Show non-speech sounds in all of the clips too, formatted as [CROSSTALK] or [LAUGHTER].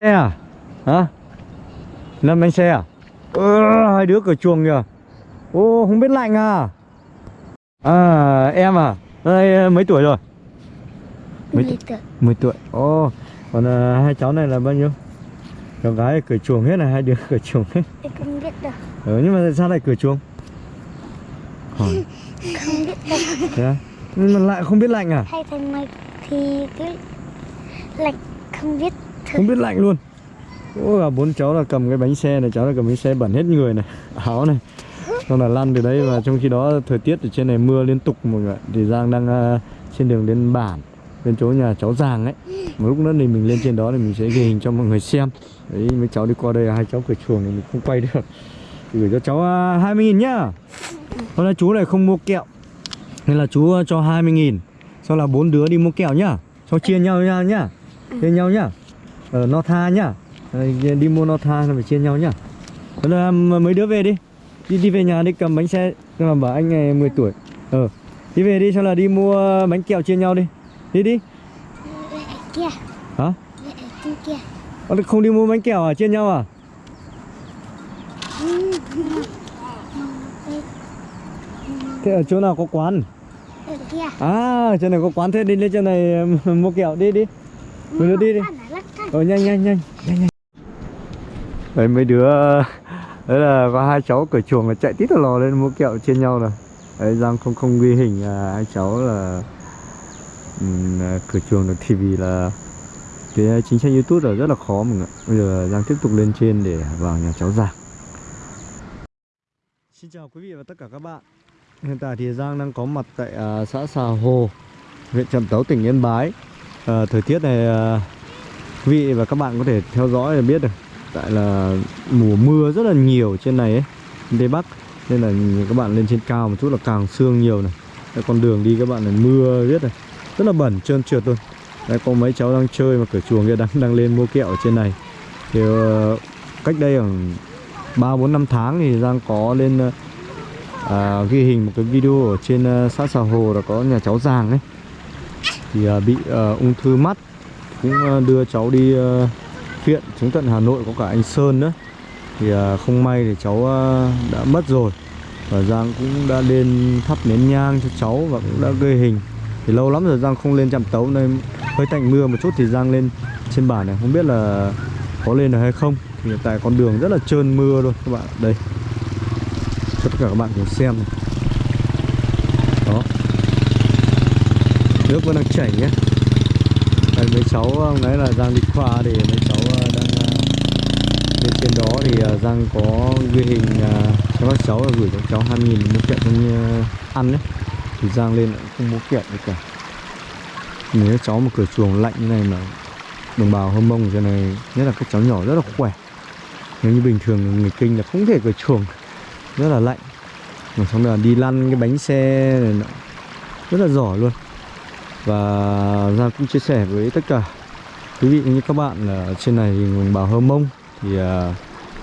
Xe à? Hả? Lâm bánh xe à? Ừ, hai đứa cửa chuồng kìa Ô, không biết lạnh à? À, em à? Đây, mấy tuổi rồi? Mấy Mười tuổi 10 tuổi Ồ, còn à, hai cháu này là bao nhiêu? Cháu gái cửa chuồng hết này, hai đứa cửa chuồng hết Em không biết đâu Ừ, nhưng mà sao lại cửa chuồng? Hỏi, Không biết đâu thế à? Nhưng mà lại không biết lạnh à? Hay thầy mày thì cứ lạnh không biết không biết lạnh luôn. Ủa bốn cháu là cầm cái bánh xe này, cháu là cầm bánh xe bẩn hết người này, [LAUGHS] áo này. Xong là lăn từ đấy và trong khi đó thời tiết ở trên này mưa liên tục mọi người. Thì Giang đang uh, trên đường đến bản Bên chỗ nhà cháu Giang ấy. Một lúc nữa thì mình lên trên đó thì mình sẽ ghi hình cho mọi người xem. Đấy mấy cháu đi qua đây hai cháu cửa chuồng thì mình không quay được. Thì Gửi cho cháu à, uh, 20 nghìn nhá. Hôm nay chú này không mua kẹo. Nên là chú à, cho 20 nghìn. Sau là bốn đứa đi mua kẹo nhá. Sau chia nhau nhá nhá. Chia nhau nhá. Ờ no tha nhá. Ờ, Đi mua no tha là phải chia nhau nhá. Là mấy đứa về đi. Đi đi về nhà đi cầm bánh xe mà bảo anh này 10 tuổi. Ờ đi về đi xong là đi mua bánh kẹo chia nhau đi. Đi đi. Kia. Hả? Kia Ờ, không đi mua bánh kẹo à? Chia nhau à? Thế ở chỗ nào có quán? Ở à chỗ này có quán thế đi lên chỗ này [LAUGHS] mua kẹo. Đi đi. Đứa đi đi rồi nhanh nhanh nhanh nhanh nhanh. Đấy mấy đứa đấy là có hai cháu cửa chuồng là chạy tít lò lên mua kẹo chia nhau rồi đấy giang không không ghi hình à, hai cháu là um, cửa chuồng được thì vì là cái chính sách youtube là rất là khó mọi người bây giờ giang tiếp tục lên trên để vào nhà cháu giang xin chào quý vị và tất cả các bạn. Hiện tại thì giang đang có mặt tại uh, xã xà hồ huyện trạm tấu tỉnh yên bái. Uh, thời tiết này uh, quý vị và các bạn có thể theo dõi để biết được. Tại là mùa mưa rất là nhiều trên này ấy tây bắc. Nên là các bạn lên trên cao một chút là càng sương nhiều này. Đây, con đường đi các bạn này mưa biết này. Rất là bẩn trơn trượt luôn. Đây có mấy cháu đang chơi mà cửa chuồng kia đang đang lên mua kẹo ở trên này. Thì uh, cách đây khoảng ba bốn năm tháng thì Giang có lên uh, à, ghi hình một cái video ở trên uh, xã Xà Hồ là có nhà cháu Giàng ấy. Thì uh, bị uh, ung thư mắt cũng ờ, đưa cháu đi ờ, viện, chứng tận Hà Nội, có cả anh Sơn nữa. Thì ờ, không may thì cháu đã mất rồi. Và Giang cũng đã lên thắp nén nhang cho cháu và cũng đã gây hình. Thì lâu lắm rồi Giang không lên chạm tấu, nên hơi tạnh mưa một chút thì Giang lên trên bản này. Không biết là có lên được hay không. Thì hiện tại con đường rất là trơn mưa luôn các bạn đây. Cho tất cả các bạn cùng xem này. đó. Nước vẫn đang chảy nhé đây mấy cháu ờ, hôm nãy là Giang đi khoa thì mấy cháu ờ, đang ờ, lên trên đó thì ờ, Giang có ghi hình cho các cháu là gửi cho cháu 2000 mua kẹo trong ăn đấy. Thì Giang lên lại không mua kẹo được cả. Nếu cháu một cửa chuồng lạnh như này mà đồng bào hâm mông trên này nhất là các cháu nhỏ rất là khỏe. Nếu như bình thường người kinh là không thể cửa chuồng rất là lạnh. Mà xong là đi lăn cái bánh xe này nọ rất là giỏi luôn và Giang cũng chia sẻ với tất cả quý vị như các bạn ở trên này đồng bào Hơ Mông thì à,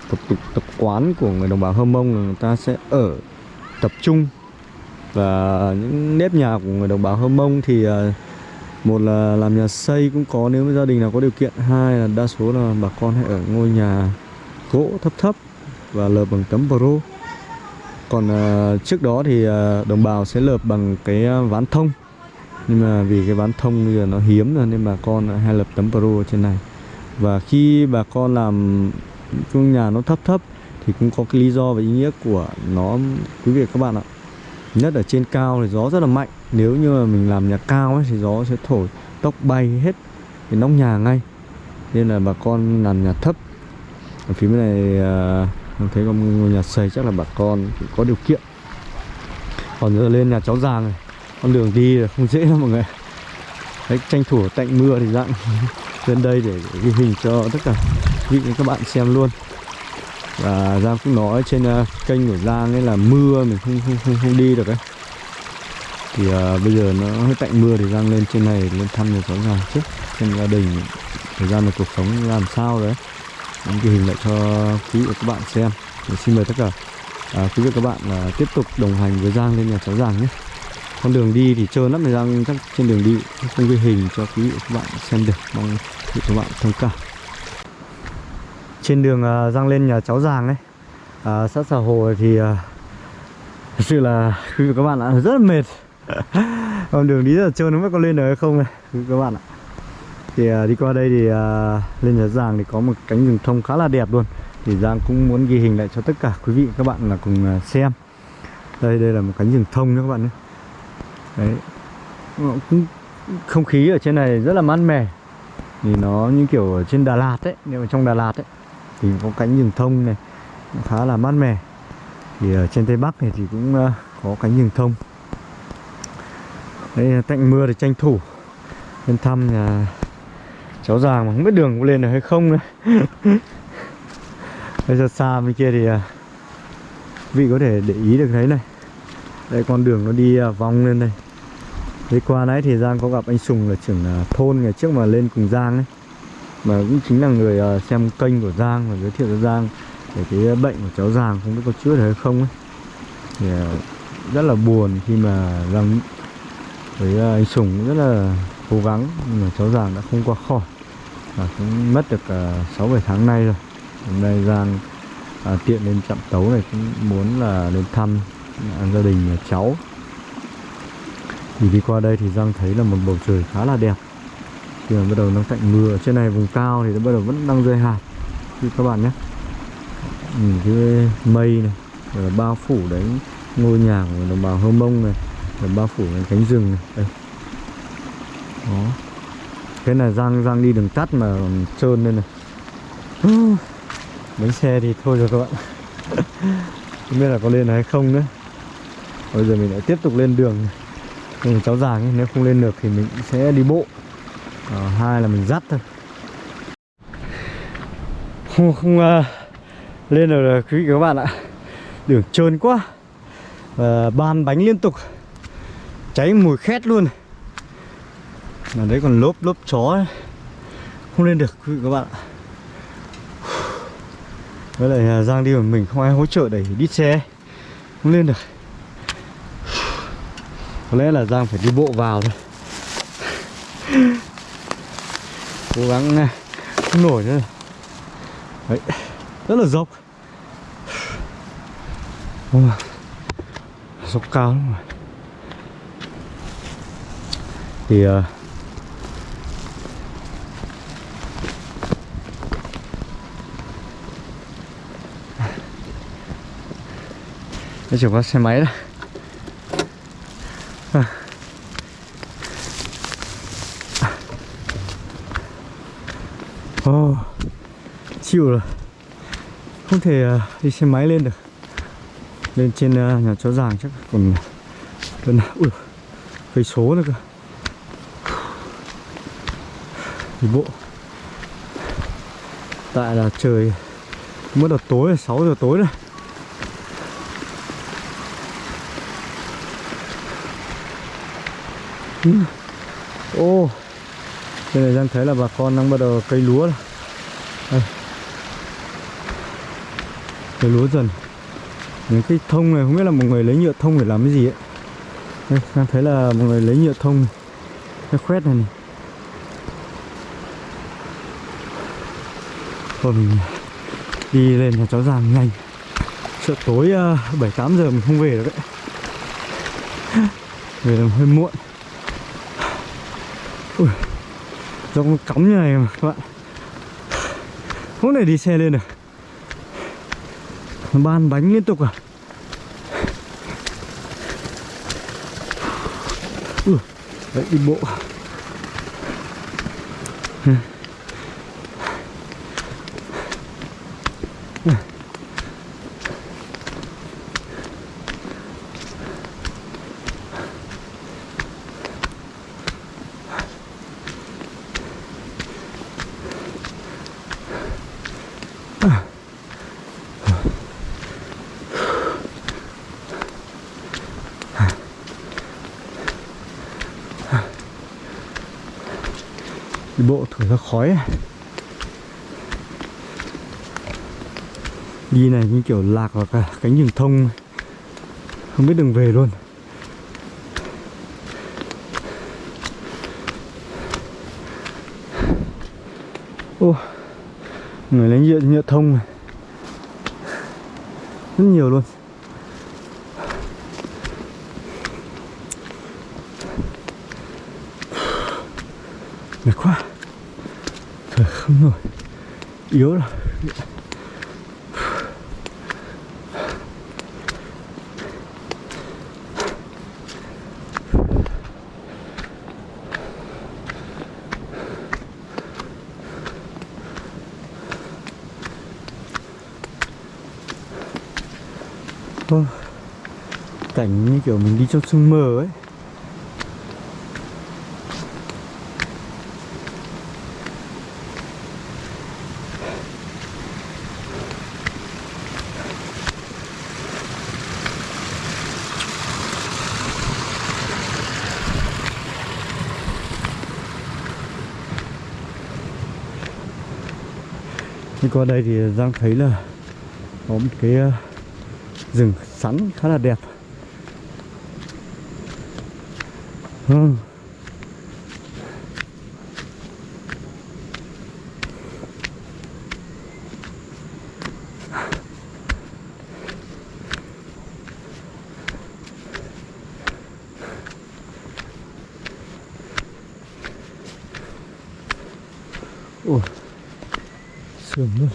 tập tục tập quán của người đồng bào Hơ Mông là người ta sẽ ở tập trung. Và những nếp nhà của người đồng bào Hơ Mông thì à, một là làm nhà xây cũng có nếu gia đình nào có điều kiện hai là đa số là bà con hay ở ngôi nhà gỗ thấp thấp và lợp bằng tấm pro còn à, trước đó thì à, đồng bào sẽ lợp bằng cái à, ván thông nhưng mà vì cái bán thông bây giờ nó hiếm rồi nên bà con hay lập tấm pro ở trên này. Và khi bà con làm trong nhà nó thấp thấp thì cũng có cái lý do và ý nghĩa của nó quý vị các bạn ạ. Nhất ở trên cao thì gió rất là mạnh. Nếu như mà mình làm nhà cao ấy, thì gió sẽ thổi tóc bay hết cái nóc nhà ngay. Nên là bà con làm nhà thấp. Ở phía bên này à, mình thấy có ngôi nhà xây chắc là bà con cũng có điều kiện. Còn giờ lên nhà cháu giàng này con đường đi là không dễ đâu mọi người. Đấy, tranh thủ tạnh mưa thì dặn. [LAUGHS] Lên đây để, ghi hình cho tất cả vị các bạn xem luôn. Và Giang cũng nói trên uh, kênh của Giang ấy là mưa mình không không không, không đi được ấy. Thì uh, bây giờ nó hơi tạnh mưa thì Giang lên trên này lên thăm nhà cháu già trước xem gia đình. Thời gian này cuộc sống làm sao đấy những ghi hình lại cho quý vị và các bạn xem. Thì xin mời tất cả à, quý vị và các bạn là tiếp tục đồng hành với Giang lên nhà cháu Giang nhé con đường đi thì trơn lắm này Giang chắc trên đường đi không ghi hình cho quý vị và các bạn xem được mong quý vị các bạn thông cảm. Trên đường à, Giang lên nhà cháu Giàng ấy à, sát xà hồ thì à, thật sự là quý vị các bạn ạ rất là mệt. [LAUGHS] Con đường đi rất là trơn không biết có lên được hay không này quý vị các bạn ạ. Thì à, đi qua đây thì à, lên nhà Giàng thì có một cánh rừng thông khá là đẹp luôn. Thì Giang cũng muốn ghi hình lại cho tất cả quý vị các bạn là cùng à, xem. Đây đây là một cánh rừng thông nữa các bạn nhé đấy. Ờ, không khí ở trên này rất là mát mẻ. Thì nó như kiểu ở trên Đà Lạt ấy, nếu mà trong Đà Lạt ấy, thì có cánh rừng thông này khá là mát mẻ. Thì ở trên Tây Bắc này thì cũng ờ, có cánh rừng thông. Đây tạnh mưa thì tranh thủ. Lên thăm nhà cháu giàng mà không biết đường có lên được hay không nữa. [LAUGHS] Bây giờ xa bên kia thì ờ, vị có thể để ý được thấy này. Đây, con đường nó đi vòng lên đây. Đi qua nãy thì Giang có gặp anh Sùng là trưởng à, thôn ngày trước mà lên cùng Giang ấy. Mà cũng chính là người à, xem kênh của Giang và giới thiệu cho Giang Về cái bệnh của cháu Giang không biết có chữa được hay không ấy. Thì à, rất là buồn khi mà Giang với anh Sùng cũng rất là cố gắng Nhưng mà cháu Giang đã không qua khỏi Và cũng mất được 6-7 tháng nay rồi. Hôm nay Giang à, tiện lên trạm tấu này cũng muốn là đến thăm à, gia đình nhà cháu thì đi qua đây thì Giang thấy là một bầu trời khá là đẹp. Khi mà bắt đầu nó tạnh mưa Ở trên này, vùng cao thì nó bắt đầu vẫn đang rơi hạt. Như các bạn nhé. Nhìn cái mây này, Rồi là bao phủ đấy, ngôi nhà của đồng bào Hơ Mông này, Rồi bao phủ cái cánh rừng này. Đây. Đó. Thế này Giang Giang đi đường tắt mà trơn lên này. Bánh xe thì thôi rồi các bạn. [LAUGHS] Không biết là có lên hay không nữa. Bây giờ mình lại tiếp tục lên đường. này cùng cháu giàng ấy, nếu không lên được thì mình sẽ đi bộ. À, hai là mình dắt thôi. Không, không uh, lên được rồi quý vị các bạn ạ. Đường trơn quá. Và ban bánh liên tục. Cháy mùi khét luôn. Mà đấy còn lốp lốp chó ấy. không lên được quý vị các bạn ạ. Với lại Giang đi một mình không ai hỗ trợ đẩy đít xe. Không lên được có lẽ là Giang phải đi bộ vào thôi. [LAUGHS] Cố gắng à, không nổi nữa. Đấy, rất là dốc. Dốc cao lắm rồi. Thì uh, Đây chỉ có xe máy đó oh, chịu rồi. Không thể uh, đi xe máy lên được. Lên trên uh, nhà chó giàng chắc còn gần ui cây số nữa cơ. Đi bộ. Tại là trời mới đợt tối là 6 giờ tối rồi ừ. ô. oh. Đây này đang thấy là bà con đang bắt đầu cây lúa Đây. Cây lúa dần. Những cái thông này không biết là một người lấy nhựa thông để làm cái gì ấy. Đây, đang thấy là một người lấy nhựa thông này. Cái khoét này này. Thôi mình đi lên nhà cháu giàng nhanh Sợ tối ờ, uh, 7-8 giờ mình không về được đấy. [LAUGHS] Về là hơi muộn. Ui. Dòng cắm như này mà các bạn. Hôm nay đi xe lên được ban bánh liên tục à. Ừ, Đấy đi bộ. Đi thổi ra khói. Đi này như kiểu lạc vào cả cánh rừng thông không biết đường về luôn. Ô, người lấy nhựa nhựa thông này. Rất nhiều luôn. Mệt quá không nổi yếu rồi cảnh như kiểu mình đi trong sương mờ ấy. Qua đây thì Giang thấy là có một cái ờ, rừng sắn khá là đẹp ừ. Sườn luôn.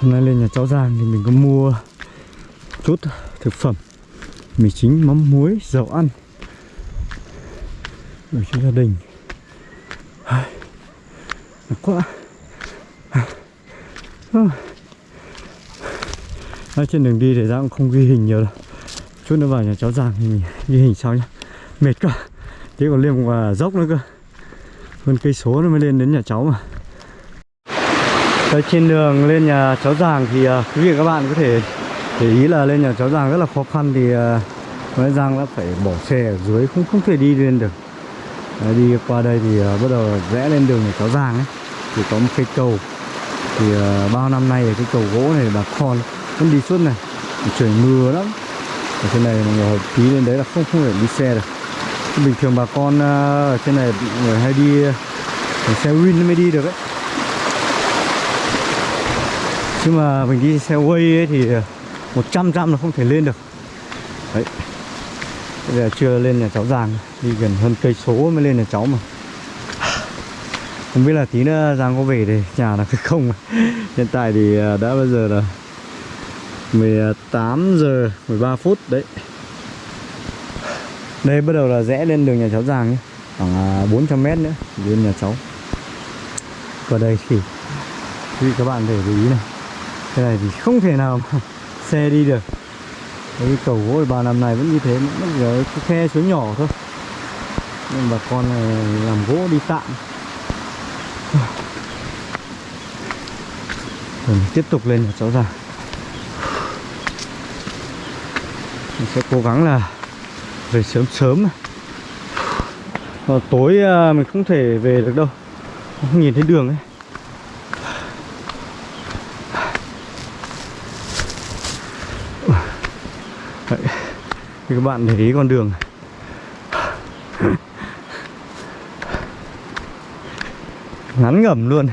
Hôm nay lên nhà cháu Giang thì mình có mua chút thực phẩm. Mì chính, mắm muối, dầu ăn. Để cho gia đình. Ai, quá. À. Trên đường đi thì Giang cũng không ghi hình nhiều đâu. Chút nữa vào nhà cháu Giang thì mình ghi hình sau nhá. Mệt quá. Thế còn lên một dốc nữa cơ. Hơn cây số nó mới lên đến nhà cháu mà. Đấy, trên đường lên nhà cháu Giàng thì uh, quý vị các bạn có thể để ý là lên nhà cháu Giàng rất là khó khăn thì à, uh, nói Giang đã phải bỏ xe ở dưới không không thể đi lên được. Đấy, đi qua đây thì uh, bắt đầu rẽ lên đường nhà cháu Giàng ấy. Thì có một cây cầu. Thì uh, bao năm nay cái cầu gỗ này bà con vẫn đi suốt này. Trời mưa lắm. Ở trên này mọi người tí lên đấy là không không thể đi xe được bình thường bà con à, ở trên này người hay đi à, xe win mới đi được ấy. Chứ mà mình đi xe way ấy thì à, một trăm là không thể lên được. Đấy. Bây giờ chưa lên nhà cháu Giang, đi gần hơn cây số mới lên nhà cháu mà. Không biết là tí nữa Giang có về thì nhà là cái không. [LAUGHS] Hiện tại thì đã bây giờ là 18 giờ 13 phút đấy đây, bắt đầu là rẽ lên đường nhà cháu Giang nhé khoảng à, 400 mét nữa lên nhà cháu. Và đây thì, quý vị các bạn để ý này. Cái này thì không thể nào mà [LAUGHS] xe đi được. Cái cầu gỗ ba năm này vẫn như thế nó chỉ cái khe suối nhỏ thôi. Nhưng bà con này làm gỗ đi tạm. [SIGHS] Rồi, tiếp tục lên nhà cháu Giang mình sẽ cố gắng là về sớm sớm ờ, à, tối mình không thể về được đâu. Không nhìn thấy đường ấy. Đấy. thì các bạn để ý con đường. Ngắn ngẩm luôn.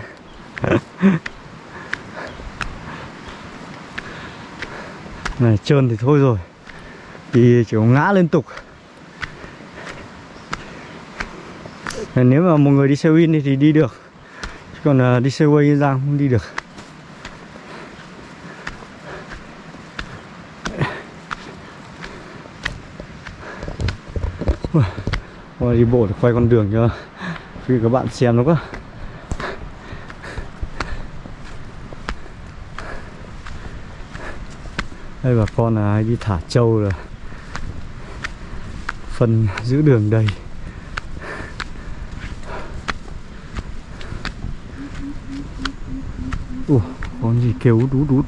Này trơn thì thôi rồi. Thì chỉ có ngã liên tục. Ờ, nếu mà một người đi xe win thì đi được. Chứ còn ờ, đi xe way ra không đi được. Ôi, đi bộ để quay con đường cho quý các bạn xem nó quá. Đây bà con là ai đi thả trâu rồi. Phân giữ đường đầy Ủa, con gì kêu đút đút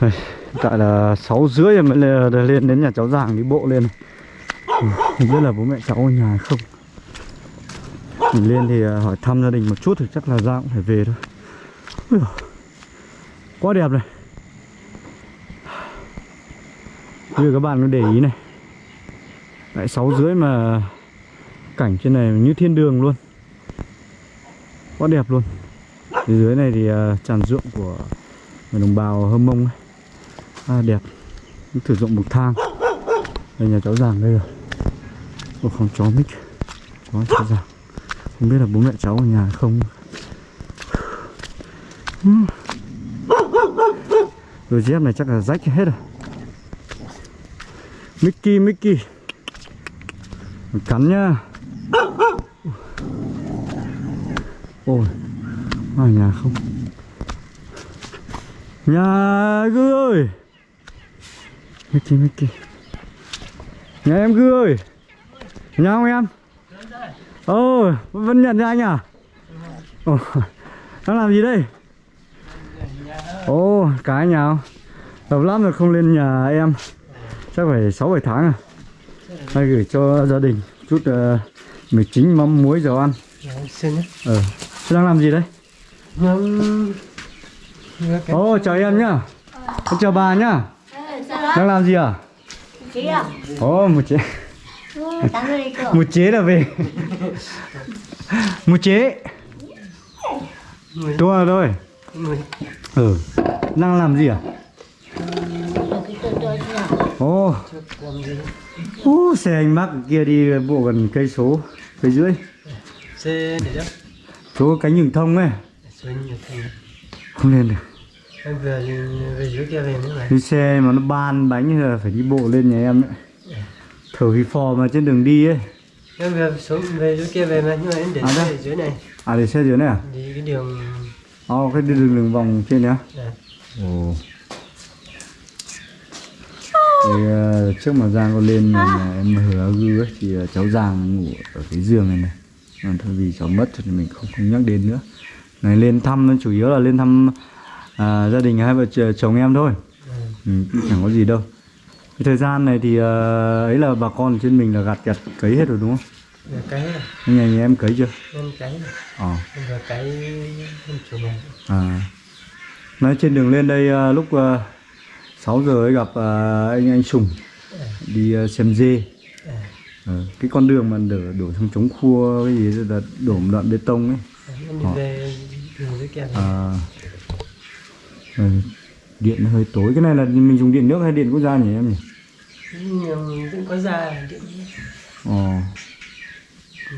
Đây, tại là 6 rưỡi mới lên đến nhà cháu Giàng đi bộ lên. Không biết là bố mẹ cháu ở nhà hay không. Mình lên thì à, hỏi thăm gia đình một chút thì chắc là ra cũng phải về thôi. Ui Quá đẹp này. Như các bạn có để ý này. Đấy, 6 rưỡi mà Cảnh trên này như thiên đường luôn. Quá đẹp luôn. Phía dưới này thì uh, tràn ruộng của người đồng bào Hơ Mông ấy. à, Đẹp. Thử dụng bậc thang. Đây nhà cháu giàng đây rồi. Ủa không chó mic quá cháu giàng. Không biết là bố mẹ cháu ở nhà hay không. Đôi dép này chắc là rách hết rồi. Mickey Mickey. Cắn nhá. Ôi Ở nhà không? Nhà Gư ơi! Mickey Mickey. Nhà em Gư ơi! Nhà không em? Ồ vẫn nhận ra anh à? Ồ Đang làm gì đây? Ồ cái nhà không Lâu lắm rồi không lên nhà em. Chắc phải 6-7 tháng à? Hay gửi cho gia đình Chút uh, mì chính mắm muối dầu ăn. Xin Ờ Thế đang làm gì đấy nhưng Ồ chào em nhá. Em Chào bà nhá. Đang làm gì à à? Ồ một chế. Một chế là về. Một chế. Tua rồi. Ừ. Đang làm gì à Cái tôi Ồ, xe anh mắc kia đi bộ gần cây số cây rưỡi. Xe để đó chỗ cánh rừng thông ấy. Không lên được. Em vừa về dưới kia về nữa đi xe mà nó ban bánh là phải đi bộ lên nhà em ấy. Thở hì phò mà trên đường đi ấy. Em vừa xuống về dưới kia về mà nhưng mà em để À, xe dưới này. À để xe dưới này à? Đi cái đường Ồ, cái đường đường vòng trên đấy á. Này. Ồ Thì, ờ, trước mà Giang có lên nhà em hứa gư ấy, thì ờ, cháu Giang ngủ ở cái giường này này. Còn thôi vì cháu mất thì mình không không nhắc đến nữa. Này lên thăm chủ yếu là lên thăm à, gia đình hai vợ ch- chồng em thôi. Ừ, chẳng có gì đâu. Cái thời gian này thì ờ, ấy là bà con trên mình là gặt gặt cấy hết rồi đúng không? Cái này, nhà nhà em cấy chưa? Em cái này. ờ. Em vừa cái em chủ này À. Nói trên đường lên đây à, lúc 6 giờ ấy gặp à, anh anh Sùng đi à, xem dê. Ờ, cái con đường mà đổ đổ trong chống khua cái gì là đổ một đoạn bê tông ấy. đi Ờ. À, điện hơi tối. Cái này là mình dùng điện nước hay điện quốc gia nhỉ em nhỉ? cũng có ra điện Ờ,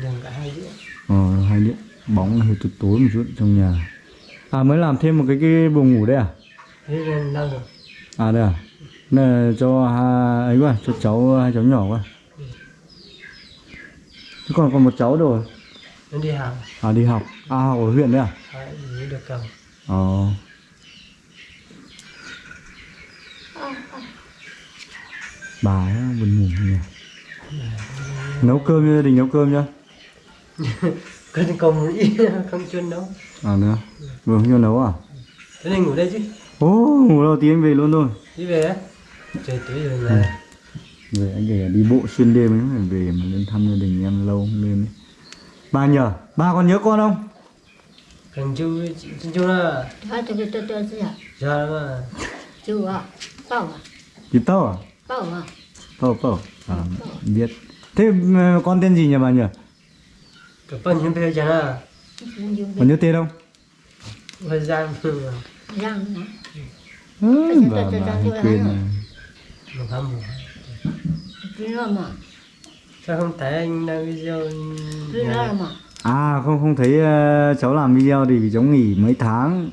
đường cả hai điện ờ hai điện. Bóng hơi tối tối một chút trong nhà. À mới làm thêm một cái cái buồng ngủ đây à? thế đâu rồi À đây à? Này cho ấy quá, cho cháu hai cháu nhỏ quá. Thế còn còn một cháu rồi. em đi học À đi học. À học ở huyện đấy à? dưới được cầu Ờ. Bà ấy buồn ngủ nhỉ. Nấu cơm cho gia đình nấu cơm nhá. cái công ý không chuyên đâu À nữa. Vừa không cho nấu à? thế nên ngủ đây chứ Ồ, ngủ đầu tí anh về luôn thôi. đi về á trời tối rồi là Về anh kể đi bộ xuyên đêm ấy phải về mà lên thăm gia đình em lâu không lên ấy. Ba nhờ, ba còn nhớ con không? thằng chú chú chú là tôi tôi tôi chị à? giờ mà Chú à? Bảo à? Chị Tâu à? Bảo à? Tâu Tâu. À, biết. Thế ờ, con tên gì nhỉ bà nhỉ? cái phần nhân bây giờ là Còn nhớ tên không? thời gian mà Răng hả? Ừ, bà, quên năm một Cứ nói mà. sao không thấy anh đang video. À không không thấy ờ, cháu làm video thì vì cháu nghỉ mấy tháng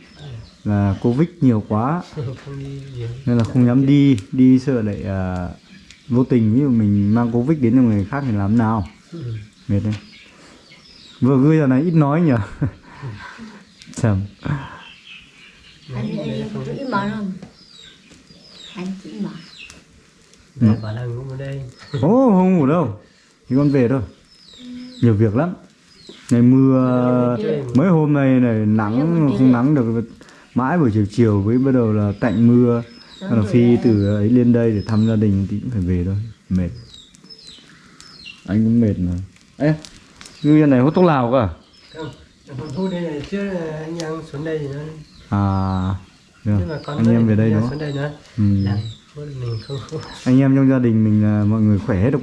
là Covid nhiều quá [LAUGHS] nên là không dám đi, đi sợ lại ờ, vô tình ví dụ mình mang Covid đến cho người khác thì làm nào. Ừ. Mệt đấy. Vừa gửi giờ này ít nói nhỉ. Chầm. Anh anh chỉ mà không? Anh chỉ mà. Mẹ bảo là ngủ ở đây [LAUGHS] Ồ không ngủ đâu. Thì con về thôi. Nhiều việc lắm. Ngày mưa mấy hôm nay này nắng không nắng được mãi buổi chiều chiều với bắt đầu là tạnh mưa là phi từ ấy lên đây để thăm gia đình thì cũng phải về thôi mệt anh cũng mệt mà ê như này hút thuốc lào cơ à? không không thu đây này chứ anh em xuống đây thì nó à được. anh em về đây đúng xuống đây nữa ừ. làm một mình không anh em trong gia đình mình là mọi người khỏe hết được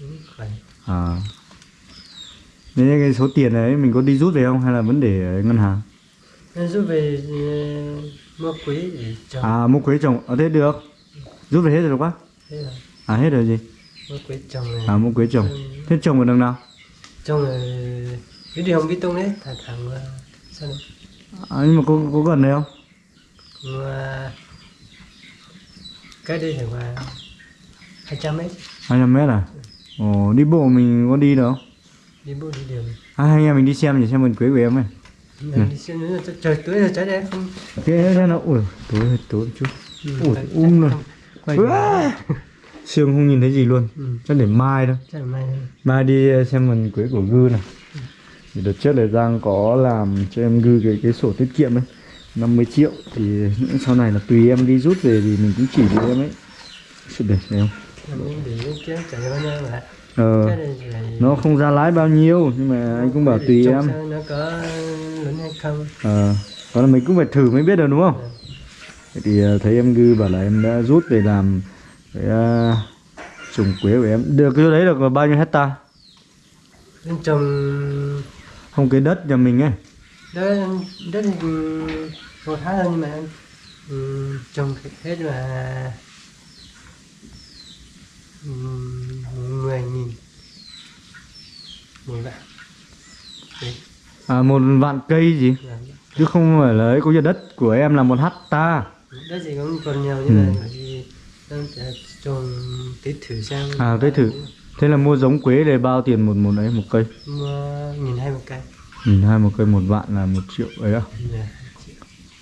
Ừ, khỏe. À. Nên cái số tiền đấy mình có đi rút về không? Hay là vẫn để ở ngân hàng? Rút về ờ, mua quế để trồng. À mua quế trồng. Ở thế được. Rút về hết rồi quá? Thế là à hết rồi gì? Mua quế trồng này. À mua quế trồng. Thế trồng ở đằng nào? Trồng là cái điều không biết tông đấy thẳng thẳng sao này à, nhưng mà có có gần đây không? Mà cái đây thì là 200 mét. 200 mét à? Ồ đi bộ mình có đi được không? Đi bộ đi đường à, hai anh em mình đi xem để xem vườn quế của em ấy. Mình đi xem nữa là trời tối là trái đẹp không? Thế thế nó ui tối tối một chút. Ừ, Ủa, phải- um rồi. sương không nhìn thấy gì luôn. Ừ. chắc để mai thôi. Chắc là mai đi ờ, xem vườn quế của gư này thì đợt trước là giang có làm cho em gư cái cái sổ tiết kiệm ấy 50 triệu thì sau này là tùy em đi rút về thì mình cũng chỉ cho em ấy. Sự để không? Để ờ. Này là nó không ra lái bao nhiêu nhưng mà anh cũng bảo để tùy em. không? Ờ đó là mình cũng phải thử mới biết được đúng không? Thế thì ờ, thấy em gư bảo là em đã rút về làm cái uh, trồng quế của em. Được cái đấy được bao nhiêu hecta trồng không cái đất nhà mình ấy. Đất đất một tháng thôi nhưng mà ừ, trồng hết là ừ, mười nghìn. Một vạn. Đấy, à một vạn cây gì? Chứ không phải là ấy có đất của em là một hecta đất gì cũng còn nhiều nhưng Ừ. mà đang trồng tết thử xem À, tết thử. thế là mua giống quế để bao tiền một một ấy một cây? Mua nghìn hai một cây nhìn hai một cây một vạn là một triệu ấy à? Dạ.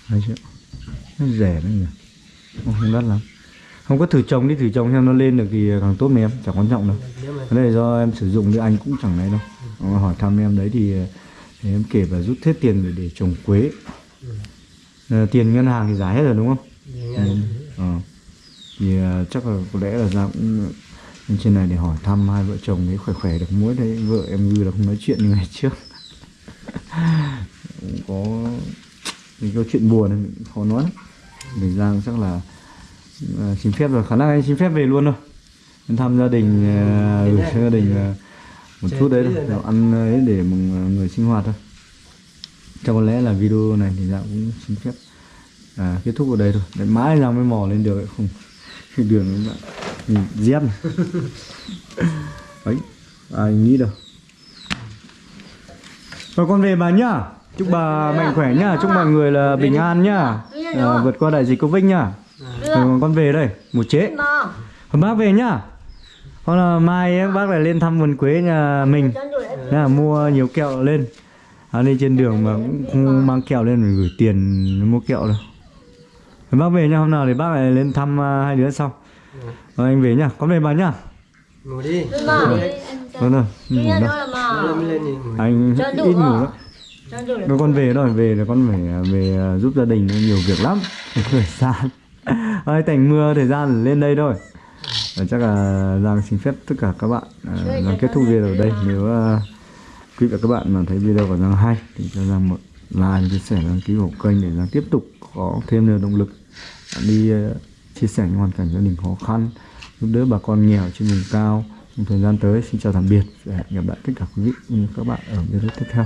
Hai triệu nó rẻ đấy nhỉ. Không, không đắt lắm. Không có thử trồng đi thử trồng xem nó lên được thì càng tốt mà em. Chẳng quan trọng đâu. Cái này do em sử dụng thì anh cũng chẳng này đâu. Ờ, hỏi thăm em đấy thì, thì em kể và rút hết tiền để, để trồng quế. Ừ. Ờ, tiền ngân hàng thì giá hết rồi đúng không? Nghe- Ờ. thì ờ, chắc là có lẽ là ra cũng lên trên này để hỏi thăm hai vợ chồng đấy khỏe khỏe được mỗi đấy. Vợ em gư là không nói chuyện như ngày trước. [LAUGHS] Cũng có những câu chuyện buồn này cũng khó nói lắm. Để Giang chắc là ờ, xin phép rồi. Khả năng anh xin phép về luôn thôi. Em thăm gia đình gửi cho gia đình ờ, một chút đấy thôi. Rồi ăn ấy để mừng ờ, người sinh hoạt thôi. Chắc có lẽ là video này thì Giang cũng xin phép à, kết thúc ở đây thôi. Để mãi Giang mới mò lên được không [LAUGHS] đường các bạn nhìn dép [LAUGHS] ấy ai nghĩ đâu. Rồi con về bà nhá chúc bà mạnh khỏe nhá chúc mọi người là bình an nhá. À, vượt qua đại dịch covid nhá. Rồi con về đây một chế Hôm bác về nhá. Hoặc là mai ấy, bác lại lên thăm vườn quế nhà mình. Thế là mua nhiều kẹo lên. À, Đi trên đường mà cũng không mang kẹo lên rồi gửi tiền mua kẹo đâu. Bác về nhá, hôm nào thì bác lại lên thăm à, hai đứa sau. Rồi anh về nhá, con về bà nhá. Ngủ đi. Vâng rồi, ngủ Đi đâu lên lên thì ngủ Anh Cho đủ ít ngủ lắm rồi con về rồi, về là con phải à, về à, giúp gia đình nhiều việc lắm. [LAUGHS] Thời gian. [LAUGHS] Ơi, tạnh mưa thời gian lên đây thôi. Và chắc là Giang xin phép tất cả các bạn à, Giang kết thúc video ở đây. Nếu à, quý vị và các bạn mà thấy video của Giang hay Thì cho Giang một like, chia sẻ, đăng ký ủng kênh Để Giang tiếp tục có thêm nhiều động lực. Đi à, chia sẻ những hoàn cảnh gia đình khó khăn Giúp đỡ bà con nghèo trên vùng cao. Trong thời gian tới xin chào tạm biệt Và hẹn gặp lại tất cả quý vị và các bạn ở video tiếp theo